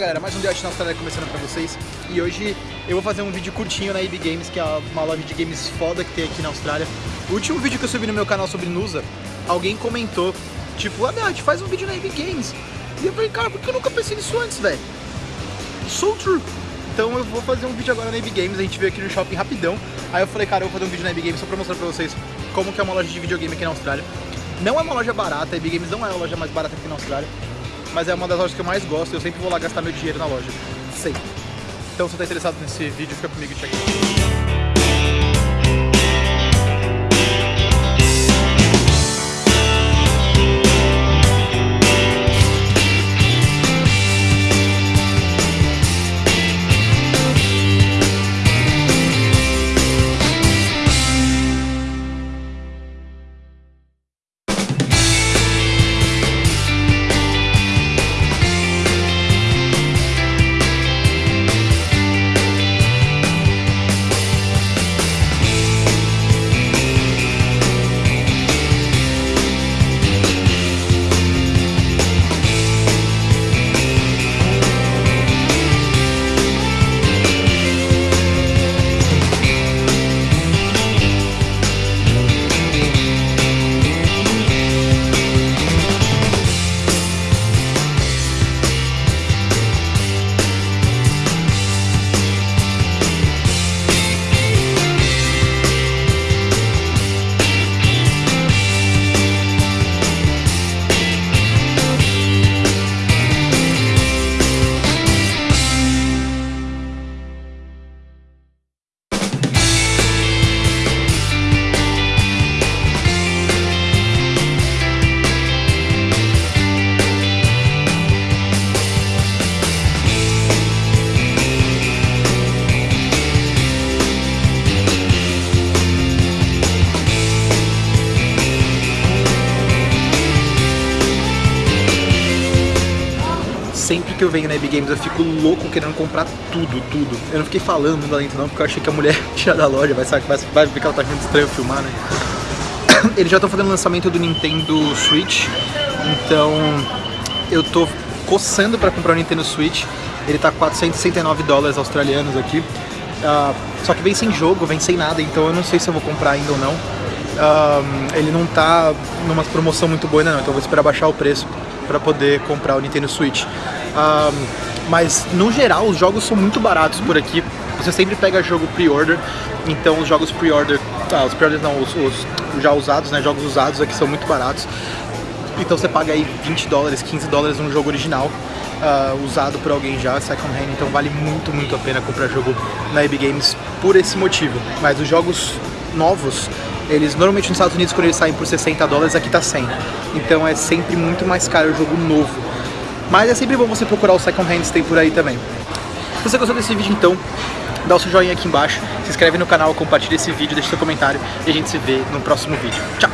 Fala galera, mais um dia na Austrália começando pra vocês. E hoje eu vou fazer um vídeo curtinho na EB Games Que é uma loja de games foda que tem aqui na Austrália. O último vídeo que eu subi no meu canal sobre Nusa Alguém comentou Tipo, ah, gente faz um vídeo na EB Games. E eu falei, cara, por que eu nunca pensei nisso antes, velho? So true. Então eu vou fazer um vídeo agora na EB Games A gente veio aqui no shopping rapidão. Aí eu falei, cara, eu vou fazer um vídeo na EB Games Só pra mostrar pra vocês como que é uma loja de videogame aqui na Austrália. Não é uma loja barata, a EB Games não é a loja mais barata aqui na Austrália mas é uma das lojas que eu mais gosto, eu sempre vou lá gastar meu dinheiro na loja, sempre. Então se você está interessado nesse vídeo, fica comigo e check sempre que eu venho na EB Games eu fico louco querendo comprar tudo, tudo. Eu não fiquei falando muito dentro não, porque eu achei que a mulher tinha da loja, vai, vai, vai ver ela tá achando estranho filmar, né? Eles já estão fazendo o lançamento do Nintendo Switch, então eu tô coçando para comprar o Nintendo Switch. Ele tá 469 dólares australianos aqui. Uh, só que vem sem jogo, vem sem nada, então eu não sei se eu vou comprar ainda ou não. Uh, ele não tá numa promoção muito boa ainda não, então eu vou esperar baixar o preço para poder comprar o Nintendo Switch. Um, mas no geral os jogos são muito baratos por aqui. Você sempre pega jogo pre-order, então os jogos pre-order, ah, os pre-orders não, os, os, já usados, né, jogos usados aqui são muito baratos. Então você paga aí 20 dólares, 15 dólares num jogo original, uh, usado por alguém já, second hand, então vale muito, muito a pena comprar jogo na EB Games por esse motivo. Mas os jogos novos, eles normalmente nos Estados Unidos quando eles saem por 60 dólares, aqui tá 100. Então é sempre muito mais caro o jogo novo. Mas é sempre bom você procurar os second hands tem por aí também. Se você gostou desse vídeo então, dá o seu joinha aqui embaixo, se inscreve no canal, compartilha esse vídeo, deixa seu comentário e a gente se vê no próximo vídeo. Tchau!